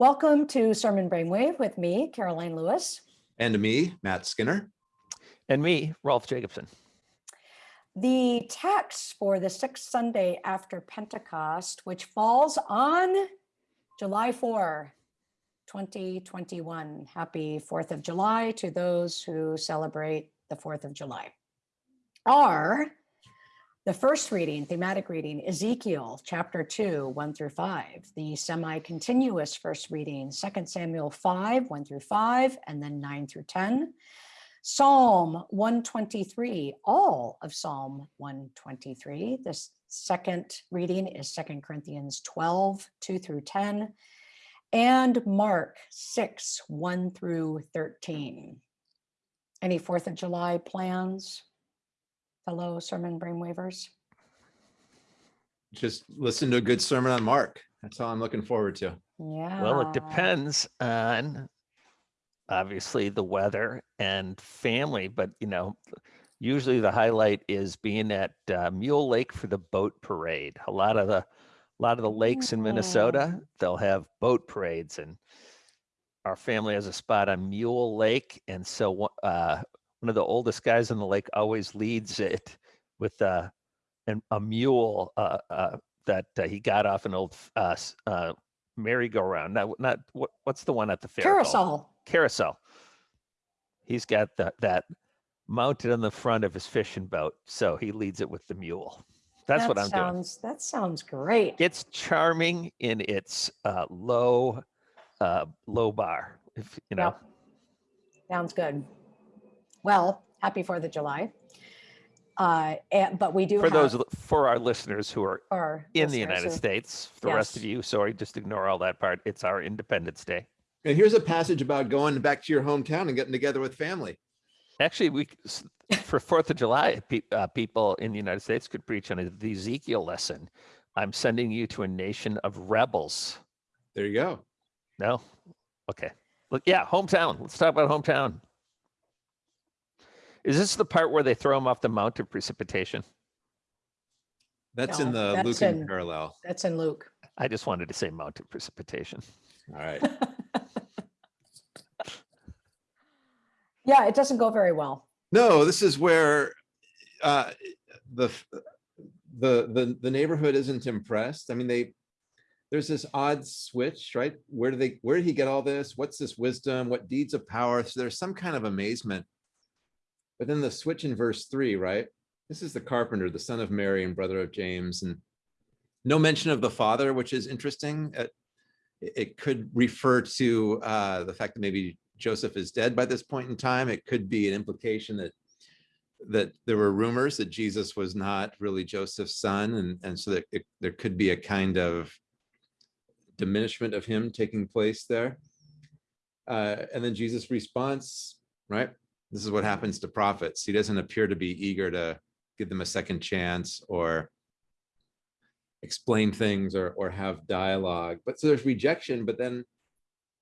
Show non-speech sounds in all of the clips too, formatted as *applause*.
Welcome to Sermon Brainwave with me, Karoline Lewis. And me, Matt Skinner. And me, Rolf Jacobson. The text for the sixth Sunday after Pentecost, which falls on July 4, 2021. Happy 4th of July to those who celebrate the 4th of July. Are the first reading, thematic reading, Ezekiel chapter 2, 1 through 5. The semi-continuous first reading, 2 Samuel 5, 1 through 5, and then 9 through 10. Psalm 123, all of Psalm 123. The second reading is 2 Corinthians 12, 2 through 10, and Mark 6, 1 through 13. Any 4th of July plans? Fellow sermon brainwavers? Just listen to a good sermon on Mark. That's all I'm looking forward to. Yeah. Well, it depends on obviously the weather and family, but you know, usually the highlight is being at uh, Mule Lake for the boat parade. A lot of the a lot of the lakes in Minnesota, Mm. they'll have boat parades and our family has a spot on Mule Lake. And so wha- uh, one of the oldest guys in the lake always leads it with uh, an, a mule uh, uh, that uh, he got off an old uh, uh, merry-go-round. Not, not what, what's the one at the fair? called? Carousel. Carousel. He's got that that mounted on the front of his fishing boat, so he leads it with the mule. That's That what I'm doing. sounds, That sounds great. It's charming in its uh, low uh, low bar. If you know, Yep. Sounds good. Well, happy 4th of July. Uh, and, but we do for have those for our listeners who are our in the United who- States, the rest of you, sorry, just ignore all that part. It's our Independence Day. And here's a passage about going back to your hometown and getting together with family. Actually, we for Fourth of July, pe- uh, people in the United States could preach on a, the Ezekiel lesson. I'm sending you to a nation of rebels. There you go. No, okay. Look, yeah, hometown. Let's talk about hometown. Is this the part where they throw them off the mount of precipitation? That's in No, the that's Lucan in- parallel. That's in Luke. I just wanted to say mount of precipitation. All right. *laughs* Yeah, it doesn't go very well. No, this is where uh, the the the the neighborhood isn't impressed. I mean, they there's this odd switch, right? Where do they where did he get all this? What's this wisdom? What deeds of power? So there's some kind of amazement. But then the switch in verse three, right? This is the carpenter, the son of Mary and brother of James, and no mention of the father, which is interesting. Uh, it it could refer to uh, the fact that maybe Joseph is dead by this point in time. It could be an implication that that there were rumors that Jesus was not really Joseph's son, and and so that it, there could be a kind of diminishment of him taking place there. Uh, and then Jesus' response, right? This is what happens to prophets. He doesn't appear to be eager to give them a second chance or explain things or or have dialogue. But so there's rejection, but then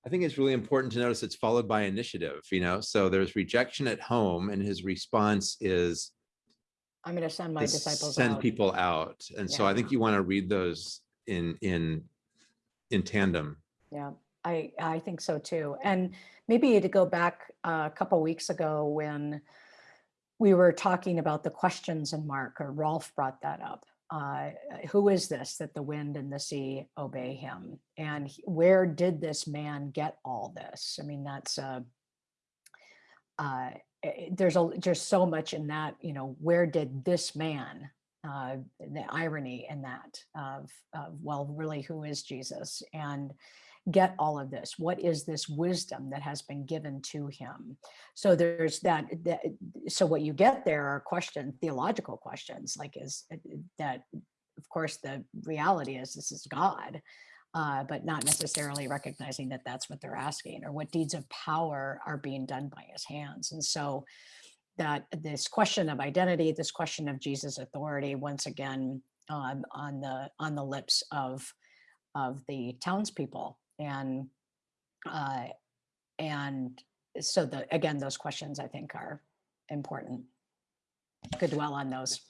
I think it's really important to notice it's followed by initiative, you know? So there's rejection at home and his response is I'm going to send my disciples send out. people out. And so I think you want to read those in, in, in tandem. Yeah, I, I think so too. And maybe to go back uh, a couple weeks ago when we were talking about the questions in Mark, or Rolf brought that up. Uh, who is this that the wind and the sea obey him? And he- where did this man get all this? I mean, that's uh, uh, eh, there's a there's so much in that. You know, where did this man? Uh, the irony in that of, of well, really, who is Jesus? And get all of this? What is this wisdom that has been given to him? So there's that, that so what you get there are question, theological questions, like is uh, that, of course, the reality is this is God, uh, but not necessarily recognizing that that's what they're asking or what deeds of power are being done by his hands. And so that this question of identity, this question of Jesus' authority, once again, um, on the on the lips of of the townspeople and uh, and so the again those questions I think are important. Could dwell on those.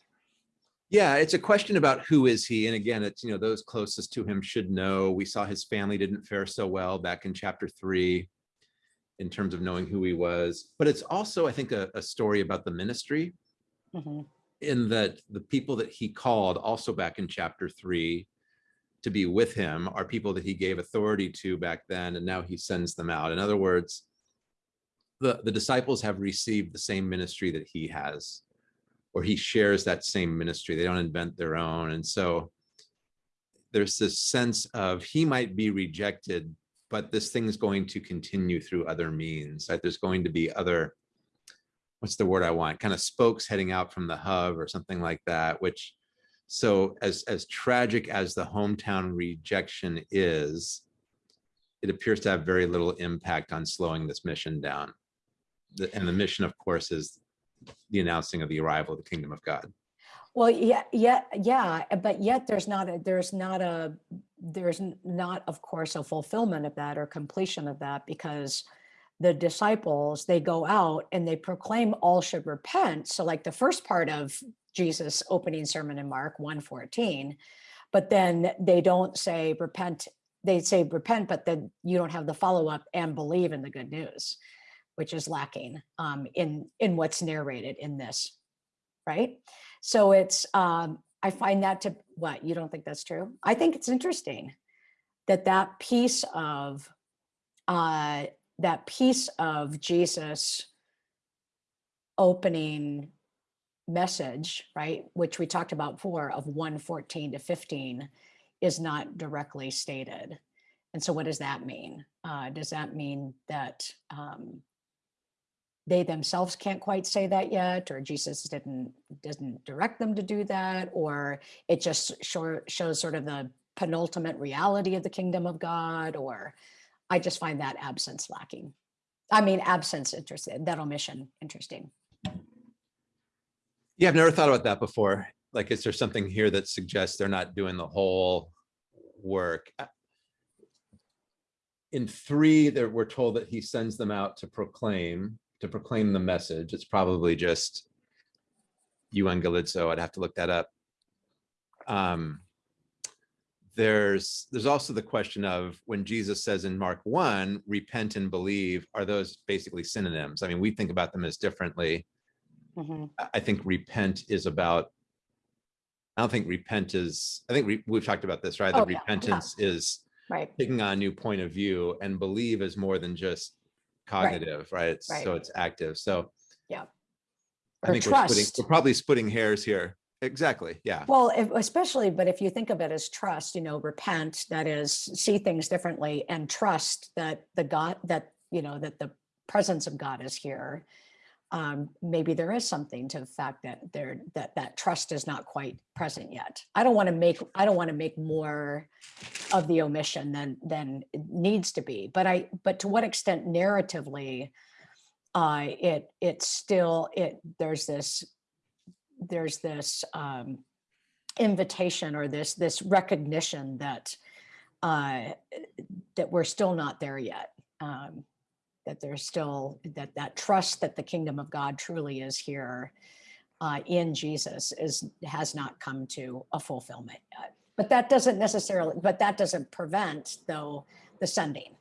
Yeah, it's a question about who is he? And again, it's, you know, those closest to him should know. We saw his family didn't fare so well back in chapter three in terms of knowing who he was. But it's also, I think, a, a story about the ministry Mhm. in that the people that he called also back in chapter three to be with him are people that he gave authority to back then, and now he sends them out. In other words, the, the disciples have received the same ministry that he has, or he shares that same ministry. They don't invent their own. And so there's this sense of he might be rejected, but this thing's going to continue through other means, that there's going to be other, what's the word I want, kind of spokes heading out from the hub or something like that, which, so as, as tragic as the hometown rejection is, it appears to have very little impact on slowing this mission down. The- And the mission, of course, is the announcing of the arrival of the kingdom of God. Well, yeah, yeah, yeah, but yet there's not a, there's not a, there's not, of course, a fulfillment of that or completion of that because the disciples, they go out and they proclaim all should repent. So like the first part of Jesus' opening sermon in Mark 1:14, but then they don't say repent, they say repent, but then you don't have the follow-up and believe in the good news, which is lacking um, in, in what's narrated in this, right? So it's, um, I find that to, what, you don't think that's true? I think it's interesting that that piece of, uh, that piece of Jesus opening message, right, which we talked about before of 114 to 15 is not directly stated. And so what does that mean? Uh, does that mean that um, they themselves can't quite say that yet, or Jesus didn't didn't direct them to do that, or it just show, shows sort of the penultimate reality of the kingdom of God, or I just find that absence lacking. I mean, absence interesting, that omission interesting. Yeah, I've never thought about that before. Like, is there something here that suggests they're not doing the whole work? In three, there, we're told that he sends them out to proclaim, to proclaim the message. It's probably just Evangelizo. I'd have to look that up. Um, there's, there's also the question of when Jesus says in Mark one, repent and believe, are those basically synonyms? I mean, we think about them as differently. Mhm. I- I think repent is about. I don't think repent is, I think we, we've talked about this, right? Oh, That yeah, yeah. repentance is Right, taking on a new point of view and believe is more than just cognitive, right? It's, so it's active. So. Yeah. I Or think we're splitting, we're probably splitting hairs here. Exactly, yeah. Well, if- especially, but if you think of it as trust, you know, repent, that is, see things differently and trust that the God, that, you know, that the presence of God is here. Um, maybe there is something to the fact that there, that, that trust is not quite present yet. I don't want to make, I don't want to make more of the omission than, than it needs to be, but I, but to what extent narratively, uh, it, it's still, it, there's this there's this um, invitation or this this recognition that uh, that we're still not there yet. Um, that there's still that that trust that the kingdom of God truly is here uh, in Jesus is has not come to a fulfillment yet. But that doesn't necessarily. But that doesn't prevent though the sending.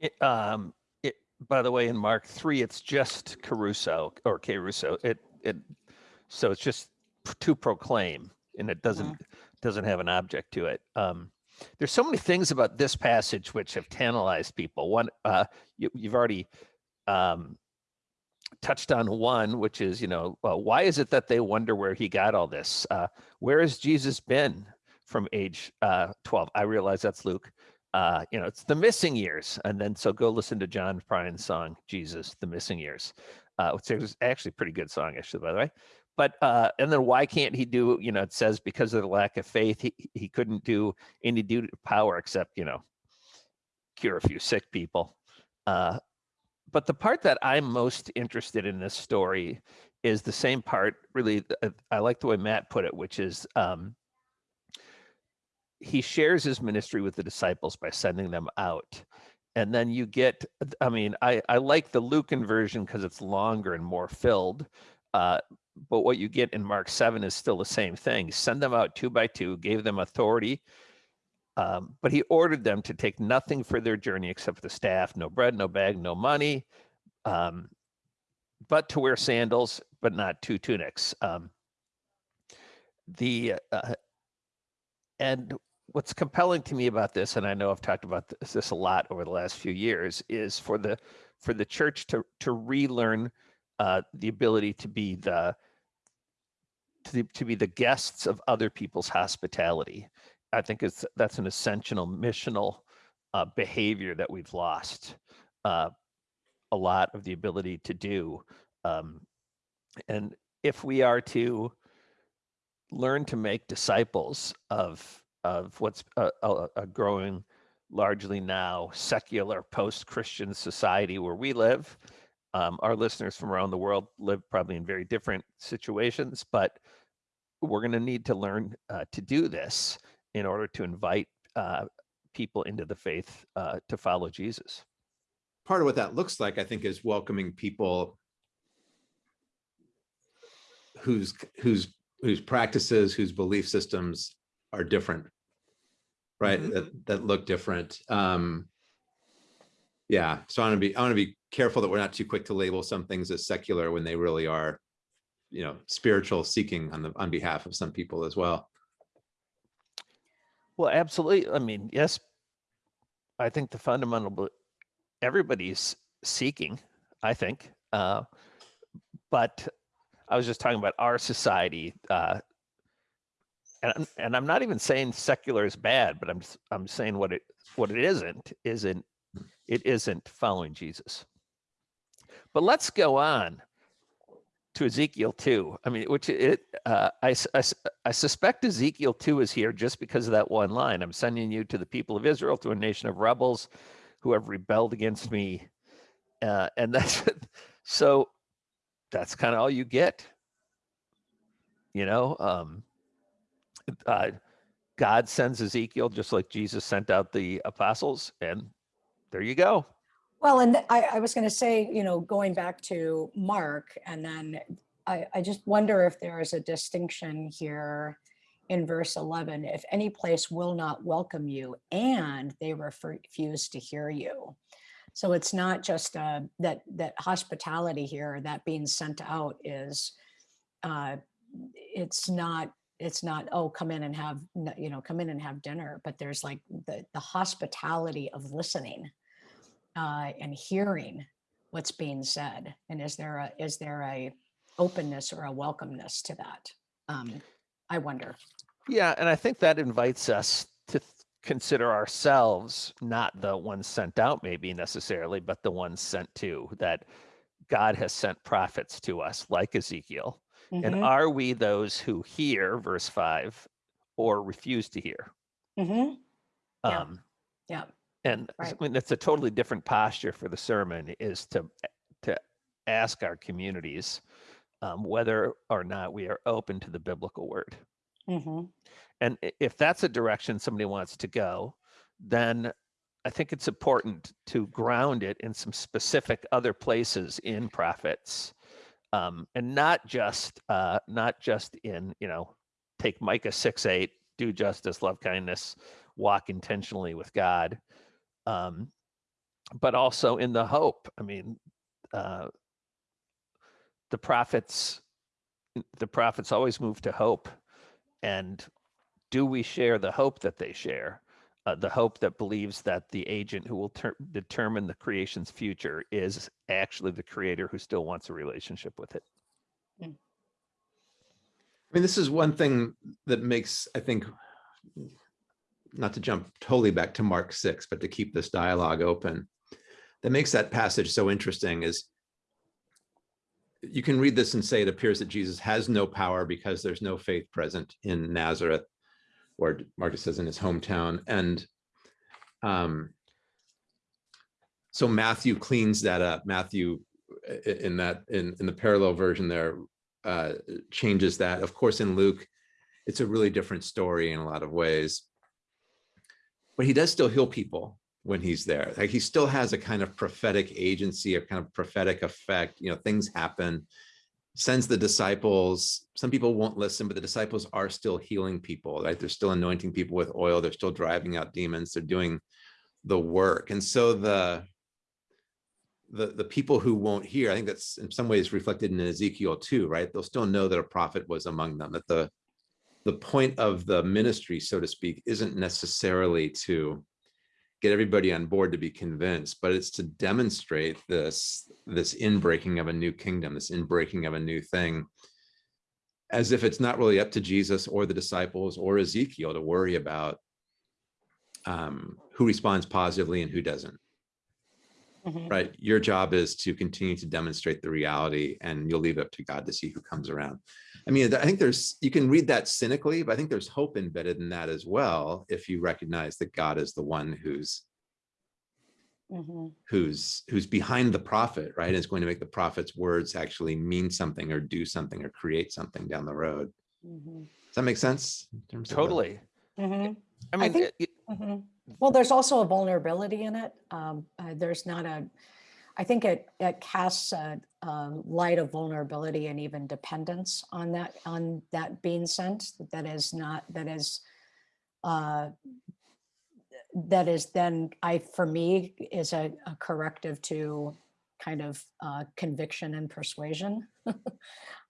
It, um, it, by the way, in Mark three, it's just kerusso or kerusso. It, it, so it's just to proclaim and it doesn't, doesn't have an object to it. Um, there's so many things about this passage which have tantalized people. One, uh, you, you've already, um, touched on one, which is, you know, well, why is it that they wonder where he got all this? Uh, where has Jesus been from age uh, 12? I realize that's Luke. Uh, you know, it's the missing years. And then so go listen to John Prine's song, Jesus, the Missing Years, uh, which is actually a pretty good song, actually, by the way. But uh, and then why can't he do, you know, it says because of the lack of faith, he, he couldn't do any duty power except, you know, cure a few sick people. Uh, but the part that I'm most interested in this story is the same part. Really, uh, I like the way Matt put it, which is um, he shares his ministry with the disciples by sending them out, and then you get. I mean, I I like the Lucan version because it's longer and more filled. Uh, but what you get in Mark 7 is still the same thing. Send them out two by two, gave them authority, um, but he ordered them to take nothing for their journey except the staff, no bread, no bag, no money, um, but to wear sandals, but not two tunics. Um, the uh, and what's compelling to me about this, and I know I've talked about this, this a lot over the last few years, is for the for the church to to relearn uh, the ability to be the to, to be the guests of other people's hospitality. I think it's that's an essential missional uh, behavior that we've lost uh, a lot of the ability to do. Um, and if we are to learn to make disciples of of what's a, a, a growing largely now secular post-christian society where we live um, our listeners from around the world live probably in very different situations but we're going to need to learn uh, to do this in order to invite uh, people into the faith uh, to follow jesus Part of what that looks like, I think, is welcoming people whose, whose, whose practices, whose belief systems are different. Right, Mhm. that, that look different. Um, yeah, so I want to be, I want to be careful that we're not too quick to label some things as secular when they really are, you know, spiritual seeking on the, on behalf of some people as well. Well, absolutely. I mean, yes, I think the fundamental, everybody's seeking, I think. Uh, but I was just talking about our society. Uh, and, I'm- and I'm not even saying secular is bad, but I'm, I'm saying what it, what it isn't, isn't, it isn't following Jesus. But let's go on to Ezekiel 2. I mean, which it, uh, I suspect Ezekiel 2 is here just because of that one line. I'm sending you to the people of Israel, to a nation of rebels who have rebelled against me. Uh, and *laughs* that's so that's kind of all you get. You know, um, uh, God sends Ezekiel just like Jesus sent out the apostles, and there you go. Well, and I, I was going to say, you know, going back to Mark, and then I, I just wonder if there is a distinction here in verse 11. If any place will not welcome you and they refuse to hear you. So it's not just uh, that that hospitality here, that being sent out is, uh, it's not it's not oh come in and have you know come in and have dinner, but there's like the the hospitality of listening uh, and hearing what's being said and is there a is there a openness or a welcomeness to that um i wonder Yeah, and I think that invites us to consider ourselves not the ones sent out, maybe necessarily, but the ones sent to. That God has sent prophets to us, like Ezekiel. And Mhm, are we those who hear, verse five, or refuse to hear? mhm, Yeah. Um, yeah and Right. I mean, that's a totally different posture for the sermon is to to ask our communities um, whether or not we are open to the biblical word. mhm, And if that's a direction somebody wants to go, then I think it's important to ground it in some specific other places in prophets, um, and not just uh, not just in you know take Micah six eight, do justice, love kindness, walk intentionally with God, um, but also in the hope. I mean, uh, the prophets the prophets always move to hope, and do we share the hope that they share? Uh, the hope that believes that the agent who will ter- determine the creation's future is actually the creator who still wants a relationship with it. I mean, this is one thing that makes, I think, not to jump totally back to Mark six, but to keep this dialogue open, that makes that passage so interesting is you can read this and say it appears that Jesus has no power because there's no faith present in Nazareth, or Marcus says in his hometown. And um, so Matthew cleans that up. Matthew in that in in the parallel version there uh, changes that. Of course, in Luke, it's a really different story in a lot of ways. But he does still heal people when he's there. Like he still has a kind of prophetic agency, a kind of prophetic effect. You know, things happen. sends the disciples, some people won't listen, but the disciples are still healing people, right? They're still anointing people with oil. They're still driving out demons. They're doing the work. And so the, the, the people who won't hear, I think that's in some ways reflected in Ezekiel too, right? They'll still know that a prophet was among them, that the, the point of the ministry, so to speak, isn't necessarily to get everybody on board to be convinced, but it's to demonstrate this, this inbreaking of a new kingdom, this inbreaking of a new thing, as if it's not really up to Jesus or the disciples or Ezekiel to worry about um, who responds positively and who doesn't, Mhm. right? Your job is to continue to demonstrate the reality and you'll leave it up to God to see who comes around. I mean, I think there's, you can read that cynically, but I think there's hope embedded in that as well. If you recognize that God is the one who's, Mhm. who's, who's behind the prophet, right? Is going to make the prophet's words actually mean something or do something or create something down the road. Mhm. Does that make sense? in terms of the- Totally. Mhm. I mean, think- it- Mhm. Well, there's also a vulnerability in it. Um, uh, there's not a, I think it, it casts a, a light of vulnerability and even dependence on that, on that being sent. That is not, that is, uh, that is then, I, for me, is a, a corrective to kind of uh, conviction and persuasion. *laughs*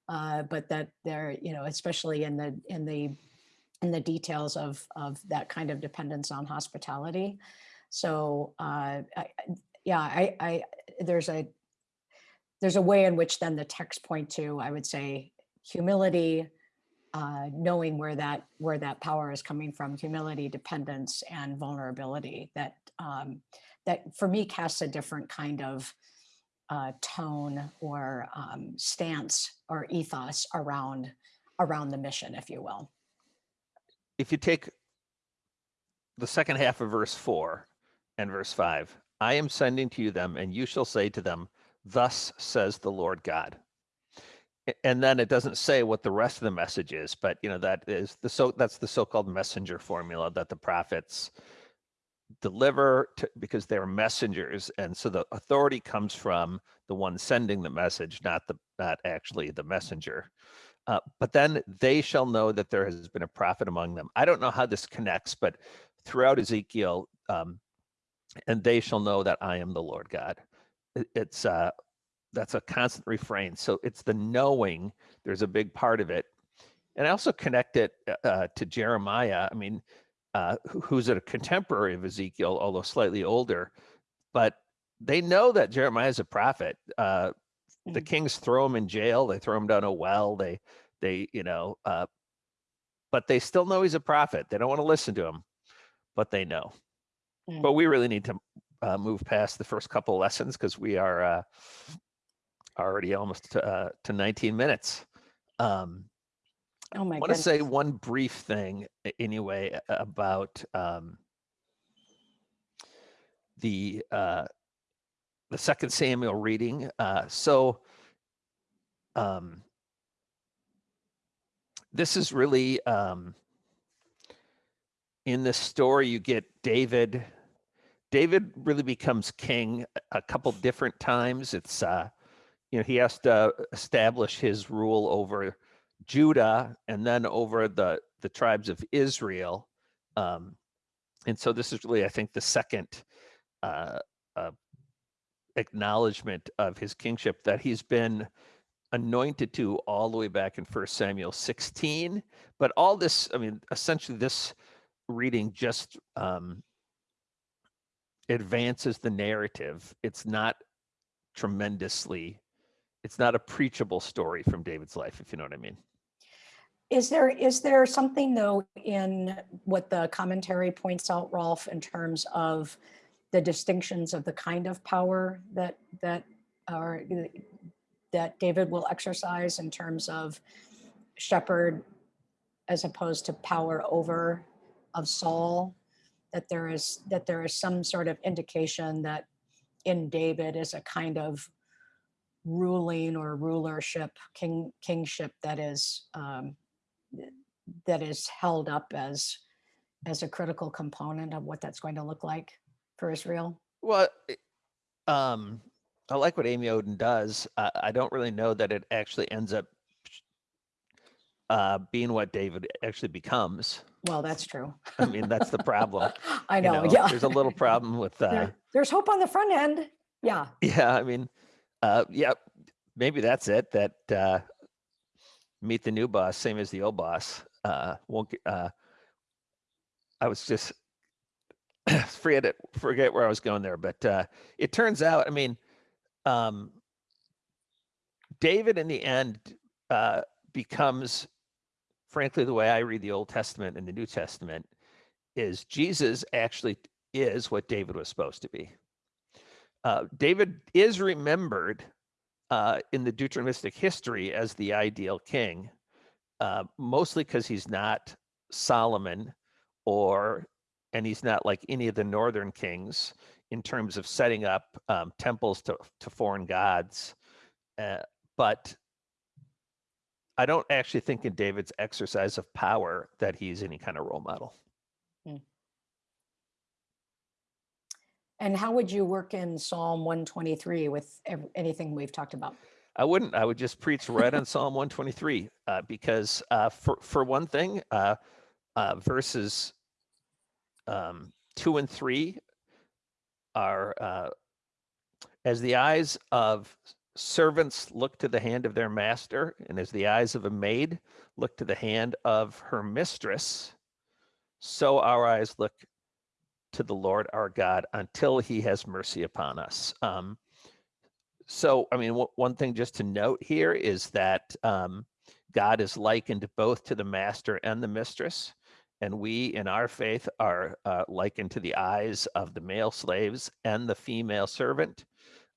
Uh, But that there, you know, especially in the, in the in the details of of that kind of dependence on hospitality. So uh, I- yeah, I, I there's a there's a way in which then the text point to I would say humility, uh, knowing where that where that power is coming from, humility, dependence, and vulnerability. That um, that for me casts a different kind of uh, tone or um, stance or ethos around around the mission, if you will. If you take the second half of verse four and verse five, I am sending to you them, and you shall say to them, Thus says the Lord God. And then it doesn't say what the rest of the message is, but you know that is the so that's the so-called messenger formula that the prophets deliver to, because they're messengers, and so the authority comes from the one sending the message, not the not actually the messenger. Uh, but then they shall know that there has been a prophet among them. I don't know how this connects, but throughout Ezekiel, um, and they shall know that I am the Lord God. It's uh, that's a constant refrain. So it's the knowing. There's a big part of it, and I also connect it uh, to Jeremiah. I mean, uh, who's a contemporary of Ezekiel, although slightly older, but they know that Jeremiah is a prophet. Uh, the Mm. kings throw him in jail they throw him down a well they they you know uh but they still know he's a prophet they don't want to listen to him but they know Mm. but we really need to uh, move past the first couple lessons because we are uh already almost to, uh, to 19 minutes um Oh my I want to say one brief thing anyway about um, the uh, the second Samuel reading. Uh, so um, this is really um, in this story you get David. David really becomes king a- couple different times. It's uh, you know he has to establish his rule over Judah and then over the the tribes of Israel. Um, and so this is really, I think, the second uh, uh, acknowledgement of his kingship that he's been anointed to all the way back in First Samuel 16. But all this, I mean, essentially, this reading just um, advances the narrative. It's not tremendously, it's not a preachable story from David's life, if you know what I mean. Is there, is there something though in what the commentary points out, Rolf, in terms of the distinctions of the kind of power that, that are, that David will exercise in terms of shepherd as opposed to power over of Saul? That there is, that there is some sort of indication that in David is a kind of ruling or rulership, king, kingship that is, um, that is held up as as a critical component of what that's going to look like for Israel. Well, um, I like what Amy Oden does. Uh, I don't really know that it actually ends up uh, being what David actually becomes. Well, that's true. *laughs* I mean, that's the problem. *laughs* I you know, know? yeah. There's a little problem with, *laughs* uh, There- There's hope on the front end. Yeah. yeah, I mean, uh, yeah, maybe that's it, that, uh, meet the new boss, same as the old boss. Uh, won't, get- uh, I was just, *clears throat* forget it, forget where I was going there, but, uh, it turns out, I mean, um, David in the end, uh, becomes, frankly, the way I read the Old Testament and the New Testament is Jesus actually is what David was supposed to be. Uh, David is remembered uh, in the Deuteronomistic history as the ideal king, uh, mostly because he's not Solomon or, and he's not like any of the northern kings in terms of setting up um, temples to, to foreign gods. Uh, but I don't actually think in David's exercise of power that he's any kind of role model. And how would you work in Psalm 123 with anything we've talked about? I wouldn't. I would just preach right on Psalm 123 uh, because, uh, for for one thing, uh, uh, verses um, two and three are uh, as the eyes of servants look to the hand of their master, and as the eyes of a maid look to the hand of her mistress, so our eyes look to the Lord our God until He has mercy upon us. Um, so, I mean, one thing just to note here is that um, God is likened both to the master and the mistress. And we in our faith are uh, likened to the eyes of the male slaves and the female servant.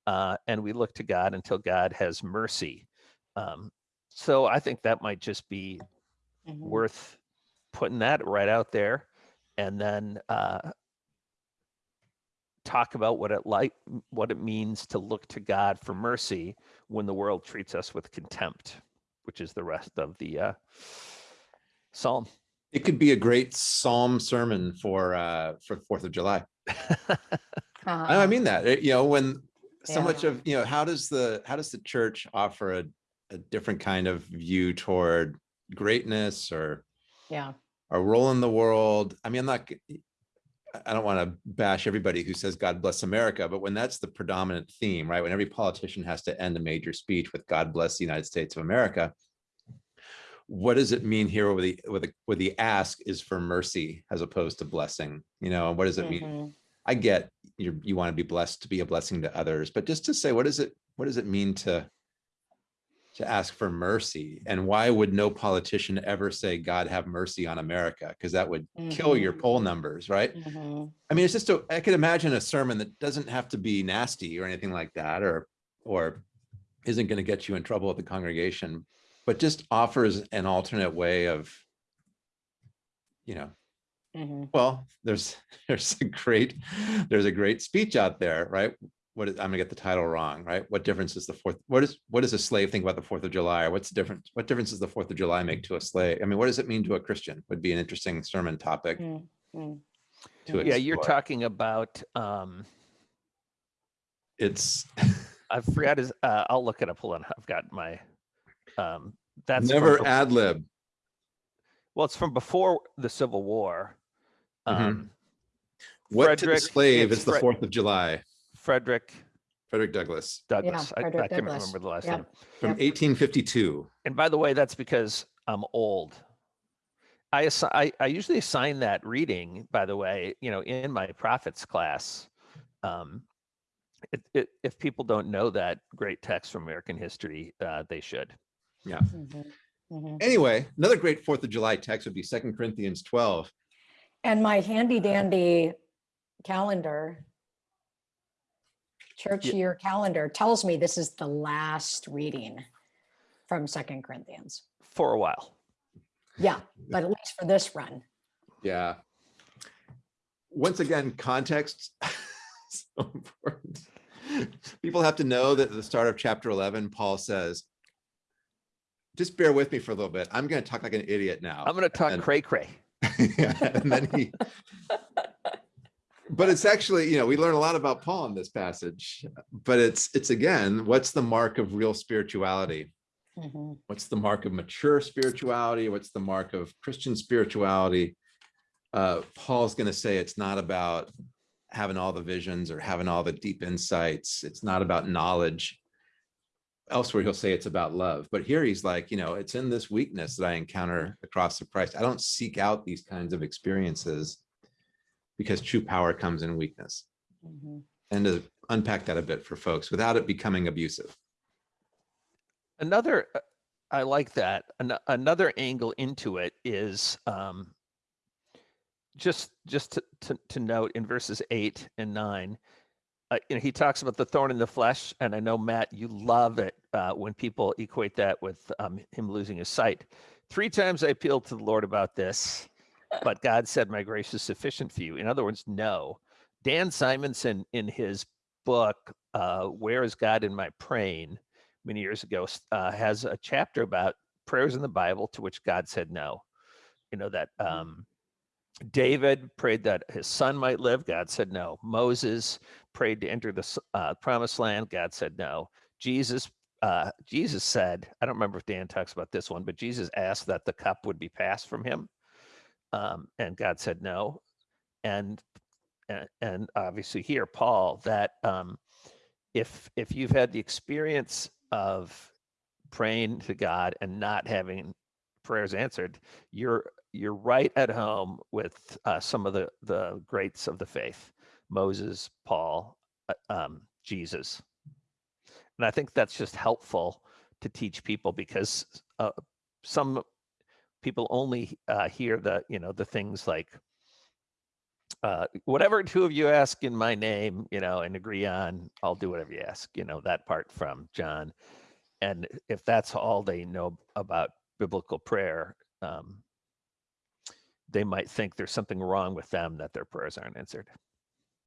Uh, and we look to God until God has mercy. Um, so I think that might just be Mhm. worth putting that right out there. And then uh, talk about what it like what it means to look to God for mercy when the world treats us with contempt, which is the rest of the uh, psalm. It could be a great psalm sermon for, uh, for Fourth of July. *laughs* I I Uh, mean that, you know, when so Yeah. much of, you know, how does the, how does the church offer a, a different kind of view toward greatness or Yeah. our role in the world? I mean, I'm not, I don't want to bash everybody who says God bless America, but when that's the predominant theme, right? When every politician has to end a major speech with God bless the United States of America. What does it mean here where the, where the, where the ask is for mercy as opposed to blessing? You know, what does it mean? Mhm. I get you you want to be blessed to be a blessing to others, but just to say, what does it, what does it mean to to ask for mercy? And why would no politician ever say, God have mercy on America? Because that would kill your Mhm. poll numbers, right? Mhm. I mean, it's just, a- I could imagine a sermon that doesn't have to be nasty or anything like that, or, or isn't going to get you in trouble with the congregation, but just offers an alternate way of, you know, Mhm. well, there's, *laughs* there's a great, there's a great speech out there, right? What is, I'm gonna get the title wrong, right? What difference is the fourth, what is, what does a slave think about the Fourth of July? Or what's the difference, what difference does the Fourth of July make to a slave? I mean, what does it mean to a Christian? Would be an interesting sermon topic Mm, mm. to Yeah, you're talking about um, It's I forgot his. Uh, I'll look it up. Hold on, I've got my. Um, that's never bef- ad lib. well, it's from before the Civil War. Mhm. Um, What to the Frederick- slave it's is the Fourth of July? Frederick Frederick Douglass Douglass. I, I Frederick can't remember the last Yep. name. from Yep. eighteen fifty-two. And by the way, that's because I'm old. I, assi- I I usually assign that reading, by the way, you know, in my prophets class. Um, it, it, if people don't know that great text from American history, uh, they should. Mhm. Mhm. Anyway, another great Fourth of July text would be Second Corinthians twelve. And my handy dandy calendar, church Yeah. year calendar tells me this is the last reading from Second Corinthians. For a while. Yeah, but at least for this run. Yeah. Once again, context. *laughs* so important. People have to know that at the start of chapter 11, Paul says, just bear with me for a little bit. I'm going to talk like an idiot now. I'm going to talk And- cray cray. Yeah, *laughs* and then he *laughs* but it's actually, you know, we learn a lot about Paul in this passage, but it's, it's again, what's the mark of real spirituality? Mhm. What's the mark of mature spirituality? What's the mark of Christian spirituality? Uh, Paul's going to say it's not about having all the visions or having all the deep insights. It's not about knowledge. Elsewhere, he'll say it's about love. But here he's like, you know, it's in this weakness that I encounter across the cross of Christ. I don't seek out these kinds of experiences because true power comes in weakness. Mhm. And to unpack that a bit for folks without it becoming abusive. Another, uh, I like that. An- another angle into it is um, just just to, to to note in verses eight and nine. Uh, you know, he talks about the thorn in the flesh, and I know Matt, you love it uh, when people equate that with um, him losing his sight. Three times I appealed to the Lord about this, but God said, "My grace is sufficient for you." In other words, no. Dan Simundson, in his book, uh, "Where is God in My Praying," many years ago, uh, has a chapter about prayers in the Bible to which God said no. You know that um, David prayed that his son might live. God said no. Moses prayed to enter the uh, promised land. God said no. Jesus, uh, Jesus said, I don't remember if Dan talks about this one, but Jesus asked that the cup would be passed from him, um, and God said no. And and, and obviously here, Paul, that um, if if you've had the experience of praying to God and not having prayers answered, you're you're right at home with uh, some of the the greats of the faith, Moses, Paul, uh, um, Jesus, and I think that's just helpful to teach people because uh, some people only uh, hear the you know the things like uh, whatever two of you ask in my name, you know, and agree on, I'll do whatever you ask, you know, that part from John. And if that's all they know about biblical prayer, um, they might think there's something wrong with them that their prayers aren't answered.